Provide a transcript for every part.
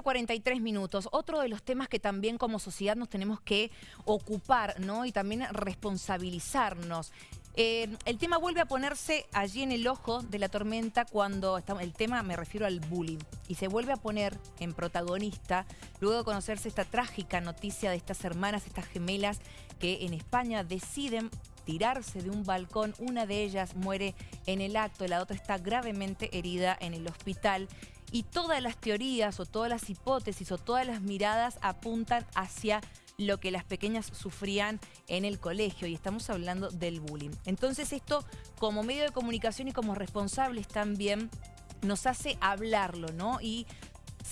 43 minutos. Otro de los temas que también como sociedad nos tenemos que ocupar, ¿no? Y también responsabilizarnos. Eh, el tema vuelve a ponerse allí en el ojo de la tormenta cuando el tema, me refiero al bullying, y se vuelve a poner en protagonista luego de conocerse esta trágica noticia de estas hermanas, estas gemelas que en España deciden tirarse de un balcón. Una de ellas muere en el acto, la otra está gravemente herida en el hospital y todas las teorías o todas las hipótesis o todas las miradas apuntan hacia lo que las pequeñas sufrían en el colegio y estamos hablando del bullying. Entonces esto como medio de comunicación y como responsables también nos hace hablarlo, ¿no? Y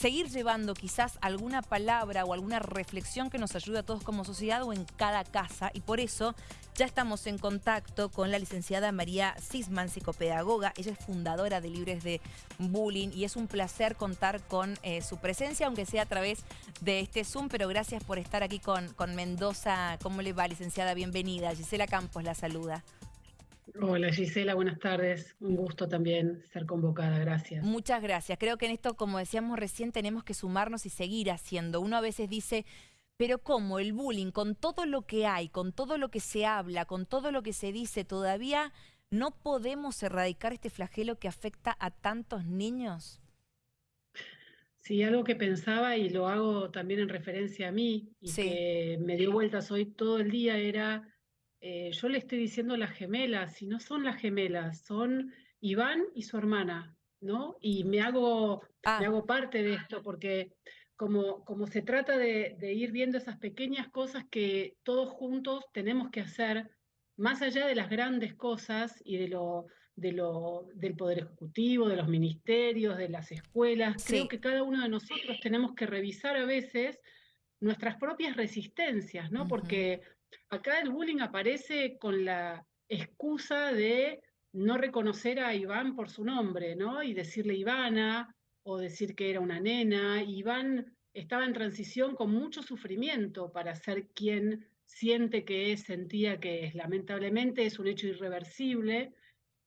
seguir llevando quizás alguna palabra o alguna reflexión que nos ayude a todos como sociedad o en cada casa. Y por eso ya estamos en contacto con la licenciada María Sisman, psicopedagoga. Ella es fundadora de Libres de Bullying y es un placer contar con eh, su presencia, aunque sea a través de este Zoom. Pero gracias por estar aquí con, con Mendoza. ¿Cómo le va, licenciada? Bienvenida. Gisela Campos la saluda. Hola Gisela, buenas tardes. Un gusto también ser convocada, gracias. Muchas gracias. Creo que en esto, como decíamos recién, tenemos que sumarnos y seguir haciendo. Uno a veces dice, pero ¿cómo el bullying, con todo lo que hay, con todo lo que se habla, con todo lo que se dice, todavía no podemos erradicar este flagelo que afecta a tantos niños? Sí, algo que pensaba y lo hago también en referencia a mí y que me dio vueltas hoy todo el día era eh, yo le estoy diciendo las gemelas, y no son las gemelas, son Iván y su hermana, ¿no? Y me hago, me ah. hago parte de esto porque como, como se trata de, ir viendo esas pequeñas cosas que todos juntos tenemos que hacer, más allá de las grandes cosas y de lo, de lo, del Poder Ejecutivo, de los ministerios, de las escuelas, creo que cada uno de nosotros tenemos que revisar a veces nuestras propias resistencias, ¿no? Porque Acá el bullying aparece con la excusa de no reconocer a Iván por su nombre, ¿no? Y decirle Ivana o decir que era una nena. Iván estaba en transición con mucho sufrimiento para ser quien siente que es, sentía que es. Lamentablemente es un hecho irreversible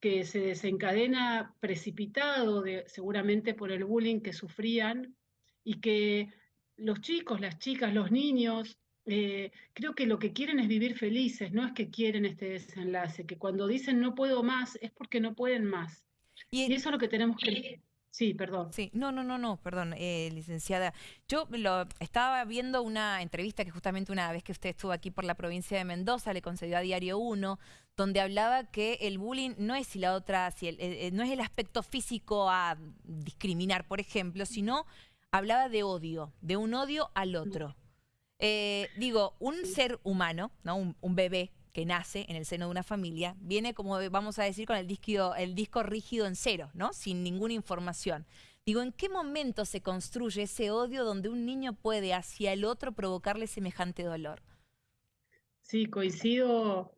que se desencadena precipitado seguramente por el bullying que sufrían y que los chicos, las chicas, los niños eh, creo que lo que quieren es vivir felices, no es que quieren este desenlace, que cuando dicen no puedo más es porque no pueden más. Y, eso es lo que tenemos que... Sí, perdón. Sí, no, no, no, no, perdón, eh, licenciada. Yo lo, estaba viendo una entrevista que justamente una vez que usted estuvo aquí por la provincia de Mendoza le concedió a Diario 1, donde hablaba que el bullying no es si la otra, si eh, no es el aspecto físico a discriminar, por ejemplo, sino hablaba de odio, de un odio al otro. Eh, digo, un ser humano, ¿no? Un, bebé que nace en el seno de una familia, viene como vamos a decir con el disco, el disco rígido en cero, ¿no? Sin ninguna información. Digo, ¿en qué momento se construye ese odio donde un niño puede hacia el otro provocarle semejante dolor? Sí, coincido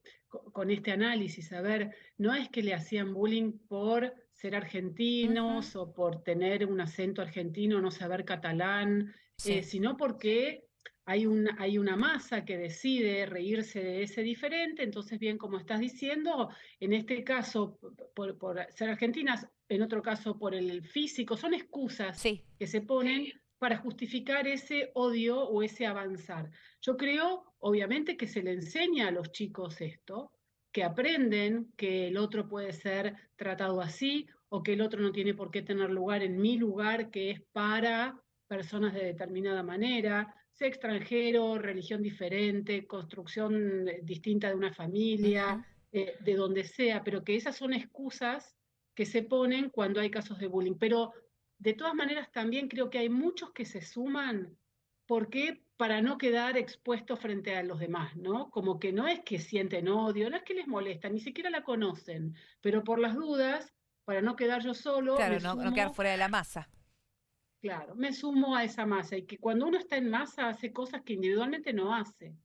con este análisis. A ver, no es que le hacían bullying por ser argentinos o por tener un acento argentino, no saber catalán, eh, sino porque hay una, hay una masa que decide reírse de ese diferente, entonces bien, como estás diciendo, en este caso por, ser argentinas, en otro caso por el físico, son excusas que se ponen para justificar ese odio o ese avanzar. Yo creo, obviamente, que se le enseña a los chicos esto, que aprenden que el otro puede ser tratado así o que el otro no tiene por qué tener lugar en mi lugar, que es para personas de determinada manera, sea extranjero, religión diferente, construcción eh, distinta de una familia, eh, de donde sea, pero que esas son excusas que se ponen cuando hay casos de bullying. Pero de todas maneras también creo que hay muchos que se suman porque para no quedar expuestos frente a los demás, ¿no? Como que no es que sienten odio, no es que les molesta, ni siquiera la conocen, pero por las dudas, para no quedar yo solo. Claro, no quedar fuera de la masa. Claro, me sumo a esa masa y que cuando uno está en masa hace cosas que individualmente no hace,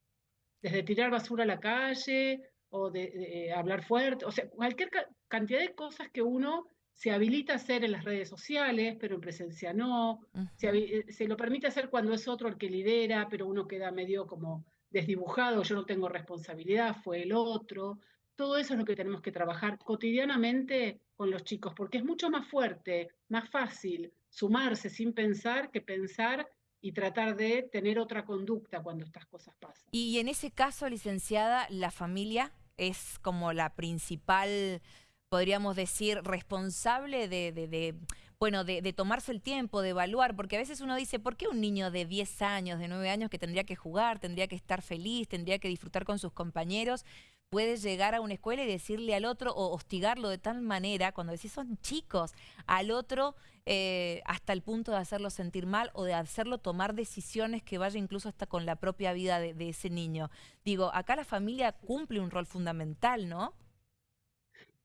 desde tirar basura a la calle o de, hablar fuerte, o sea, cualquier cantidad de cosas que uno se habilita a hacer en las redes sociales, pero en presencia no, se, se, lo permite hacer cuando es otro el que lidera, pero uno queda medio como desdibujado, yo no tengo responsabilidad, fue el otro. Todo eso es lo que tenemos que trabajar cotidianamente con los chicos, porque es mucho más fuerte, más fácil sumarse sin pensar que pensar y tratar de tener otra conducta cuando estas cosas pasan. Y en ese caso, licenciada, la familia es como la principal, podríamos decir, responsable de, bueno, de, tomarse el tiempo, de evaluar, porque a veces uno dice, ¿por qué un niño de 10 años, de 9 años que tendría que jugar, tendría que estar feliz, tendría que disfrutar con sus compañeros, puede llegar a una escuela y decirle al otro o hostigarlo de tal manera, cuando decís son chicos, al otro eh, hasta el punto de hacerlo sentir mal o de hacerlo tomar decisiones que vaya incluso hasta con la propia vida de, de ese niño. Digo, acá la familia cumple un rol fundamental, ¿no?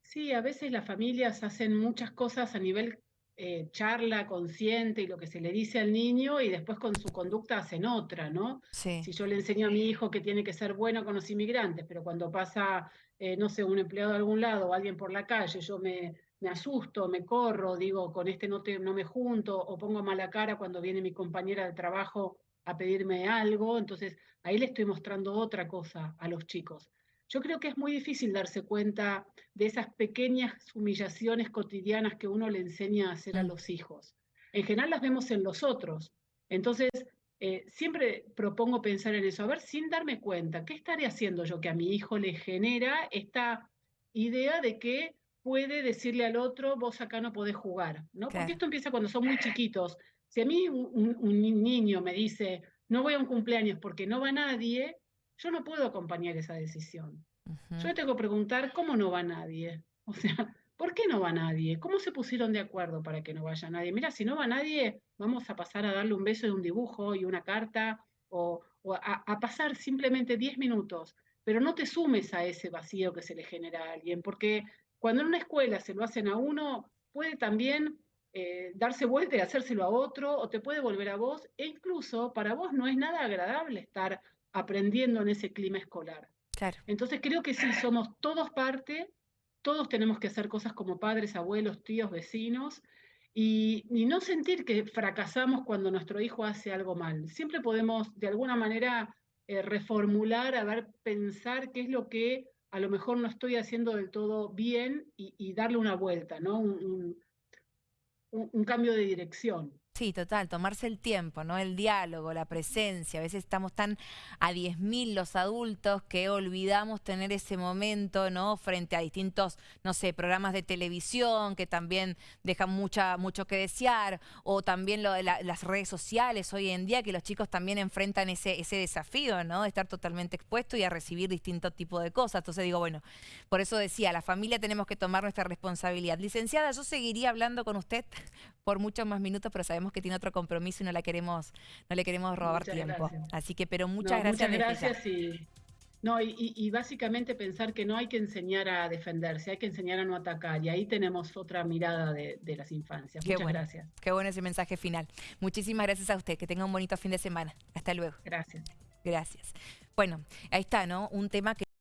Sí, a veces las familias hacen muchas cosas a nivel eh, charla consciente y lo que se le dice al niño y después con su conducta hacen otra, ¿no? Si yo le enseño a mi hijo que tiene que ser bueno con los inmigrantes, pero cuando pasa, eh, no sé, un empleado de algún lado o alguien por la calle, yo me, me asusto, me corro, digo, con este no, te, no me junto o pongo mala cara cuando viene mi compañera de trabajo a pedirme algo, entonces ahí le estoy mostrando otra cosa a los chicos. Yo creo que es muy difícil darse cuenta de esas pequeñas humillaciones cotidianas que uno le enseña a hacer a mm. los hijos. En general las vemos en los otros. Entonces, eh, siempre propongo pensar en eso, a ver, sin darme cuenta, ¿qué estaré haciendo yo que a mi hijo le genera esta idea de que puede decirle al otro, vos acá no podés jugar? ¿no? Porque esto empieza cuando son muy chiquitos. Si a mí un niño me dice, no voy a un cumpleaños porque no va nadie, yo no puedo acompañar esa decisión. Yo le tengo que preguntar cómo no va nadie. O sea, ¿por qué no va nadie? ¿Cómo se pusieron de acuerdo para que no vaya nadie? Mira, si no va nadie, vamos a pasar a darle un beso y un dibujo y una carta o, a, pasar simplemente 10 minutos, pero no te sumes a ese vacío que se le genera a alguien, porque cuando en una escuela se lo hacen a uno, puede también eh, darse vuelta y hacérselo a otro, o te puede volver a vos, e incluso para vos no es nada agradable estar aprendiendo en ese clima escolar. Entonces creo que sí, somos todos parte, todos tenemos que hacer cosas como padres, abuelos, tíos, vecinos, y, no sentir que fracasamos cuando nuestro hijo hace algo mal. Siempre podemos de alguna manera eh, reformular, a ver, pensar qué es lo que a lo mejor no estoy haciendo del todo bien y, darle una vuelta, ¿no? un cambio de dirección. Sí, total, tomarse el tiempo, ¿no? El diálogo, la presencia. A veces estamos tan a 10.000 los adultos que olvidamos tener ese momento, ¿no? Frente a distintos, no sé, programas de televisión que también dejan mucha, mucho que desear, o también lo de las redes sociales hoy en día, que los chicos también enfrentan ese, ese desafío, ¿no? De estar totalmente expuesto y a recibir distintos tipos de cosas. Entonces digo, bueno, por eso decía, la familia tenemos que tomar nuestra responsabilidad. Licenciada, yo seguiría hablando con usted por muchos más minutos, pero sabemos que tiene otro compromiso y no la queremos, no le queremos robar tiempo. Así que, pero muchas gracias. Muchas gracias y, no, y, básicamente pensar que no hay que enseñar a defenderse, hay que enseñar a no atacar. Y ahí tenemos otra mirada de, las infancias. muchas gracias. Qué bueno ese mensaje final. Muchísimas gracias a usted. Que tenga un bonito fin de semana. Hasta luego. Gracias. Gracias. Bueno, ahí está, ¿no? Un tema que